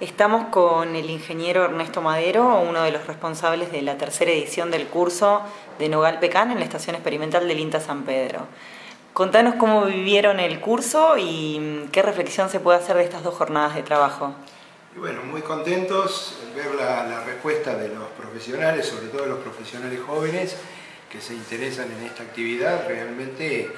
Estamos con el ingeniero Ernesto Madero, uno de los responsables de la tercera edición del curso de Nogal Pecan en la estación experimental del INTA San Pedro. Contanos cómo vivieron el curso y mm, qué reflexión se puede hacer de estas dos jornadas de trabajo. bueno, muy contentos ver la, respuesta de los profesionales, sobre todo de los profesionales jóvenes que se interesan en esta actividad. Realmente eh,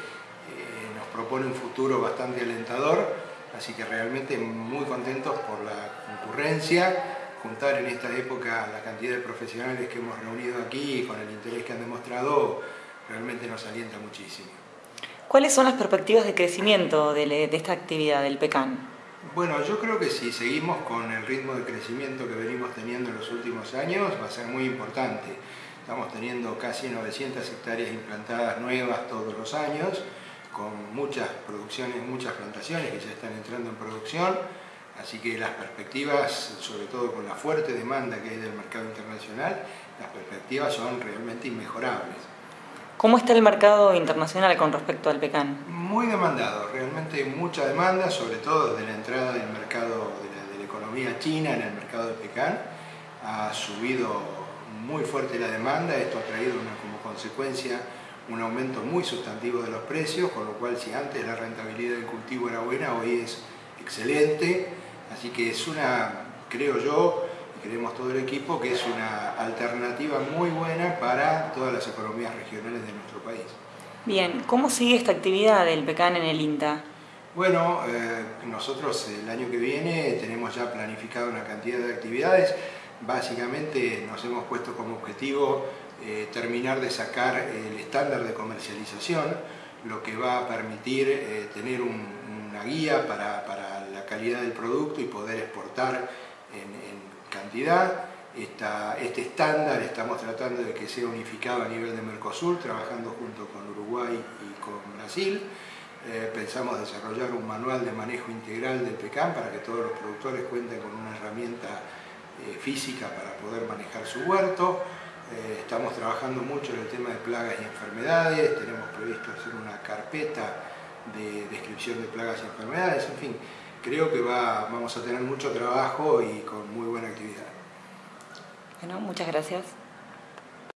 nos propone un futuro bastante alentador Así que realmente muy contentos por la concurrencia, juntar en esta época la cantidad de profesionales que hemos reunido aquí y con el interés que han demostrado, realmente nos alienta muchísimo. ¿Cuáles son las perspectivas de crecimiento de, esta actividad del PECAN? Bueno, yo creo que si seguimos con el ritmo de crecimiento que venimos teniendo en los últimos años, va a ser muy importante. Estamos teniendo casi 900 hectáreas implantadas nuevas todos los años, con muchas producciones, muchas plantaciones que ya están entrando en producción, así que las perspectivas, sobre todo con la fuerte demanda que hay del mercado internacional, las perspectivas son realmente inmejorables. ¿Cómo está el mercado internacional con respecto al pecan? Muy demandado, realmente mucha demanda, sobre todo desde la entrada del mercado de la, de la economía china en el mercado del pecan. Ha subido muy fuerte la demanda, esto ha traído una, como consecuencia un aumento muy sustantivo de los precios, con lo cual si antes la rentabilidad del cultivo era buena, hoy es excelente, así que es una, creo yo, y creemos todo el equipo, que es una alternativa muy buena para todas las economías regionales de nuestro país. Bien, ¿cómo sigue esta actividad del PECAN en el INTA? Bueno, eh, nosotros el año que viene tenemos ya planificado una cantidad de actividades, básicamente nos hemos puesto como objetivo eh, terminar de sacar el estándar de comercialización, lo que va a permitir eh, tener una guía para, la calidad del producto y poder exportar en, cantidad. este estándar estamos tratando de que sea unificado a nivel de Mercosur, trabajando junto con Uruguay y con Brasil. Eh, pensamos desarrollar un manual de manejo integral del PECAM para que todos los productores cuenten con una herramienta física para poder manejar su huerto. Eh, estamos trabajando mucho en el tema de plagas y enfermedades, tenemos previsto hacer una carpeta de descripción de plagas y enfermedades, en fin, creo que va, vamos a tener mucho trabajo y con muy buena actividad. Bueno, muchas gracias.